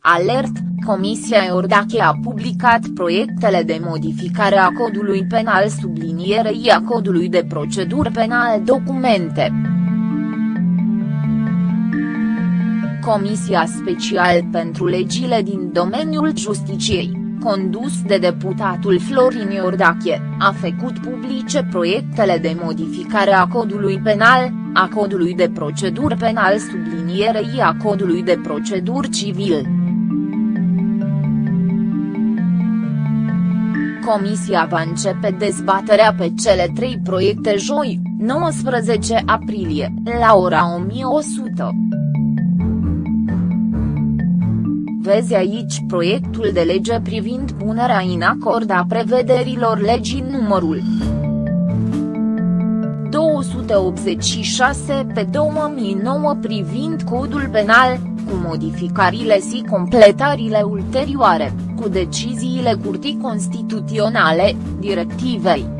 Alert, Comisia Iordache a publicat proiectele de modificare a codului penal sublinierei a codului de procedură penal documente. Comisia Special pentru Legile din domeniul justiciei condus de deputatul Florin Iordache, a făcut publice proiectele de modificare a codului penal, a codului de procedură penal sublinierei a codului de procedură civil. Comisia va începe dezbaterea pe cele trei proiecte joi, 19 aprilie, la ora 1100. Vezi aici proiectul de lege privind punerea în acord a prevederilor legii numărul 286 pe 2009 privind codul penal, cu modificările și completările ulterioare, cu deciziile Curții Constituționale, directivei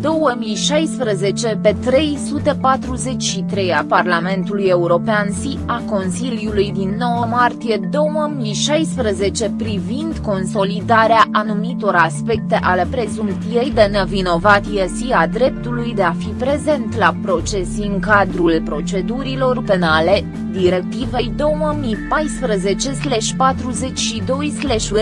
2016 pe 343 a Parlamentului European și a Consiliului din 9 martie 2016 privind consolidarea anumitor aspecte ale prezumției de nevinovatie și a dreptului de a fi prezent la proces în cadrul procedurilor penale, directivei 2014-42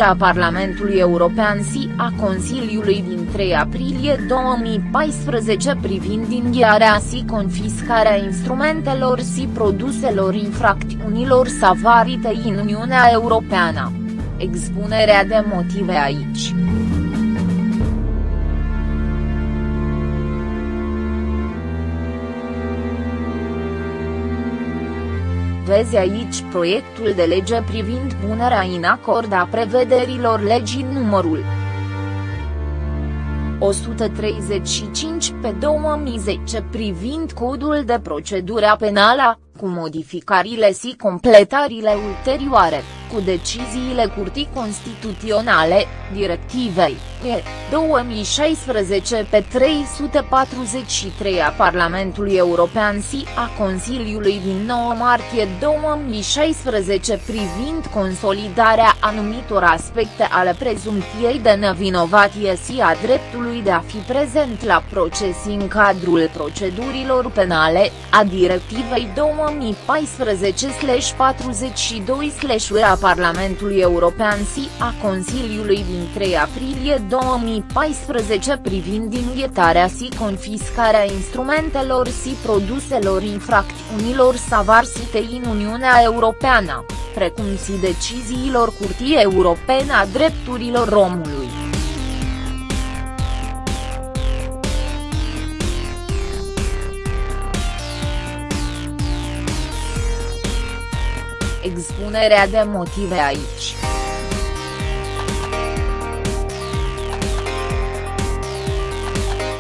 a Parlamentului European și a Consiliului din 3 aprilie 2016 2014 privind inghiarea și confiscarea instrumentelor și produselor infracțiunilor savarite în Uniunea Europeană. Expunerea de motive aici. Vezi aici proiectul de lege privind punerea în acord a prevederilor legii numărul 135 pe 2010 privind codul de procedură penală, cu modificările și completările ulterioare, cu deciziile Curții Constituționale, directivei, e, 2016 pe 343 a Parlamentului European și a Consiliului din 9 martie 2016 privind consolidarea anumitor aspecte ale prezumției de nevinovatie și a dreptului de a fi prezent la proces în cadrul procedurilor penale, a directivei 2014-42 a Parlamentului European și a Consiliului din 3 aprilie 2014 privind inghetarea și confiscarea instrumentelor și produselor infracțiunilor savarsite în Uniunea Europeană, precum și deciziilor Curții Europene a Drepturilor Omului. Expunerea de motive aici.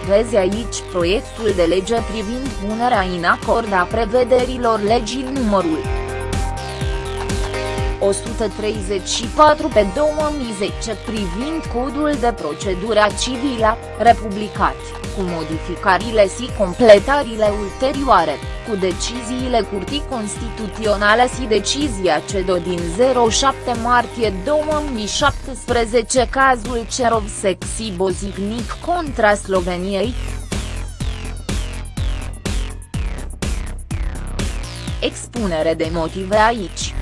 Vezi aici proiectul de lege privind punerea în acord a prevederilor legii numărul 134 pe 2010 privind codul de procedură civilă, republicat, cu modificările și completările ulterioare, cu deciziile Curții Constituționale și decizia CEDO din 07 martie 2017 cazul Cerovsec și Bozicnic contra Sloveniei, Expunere de motive aici.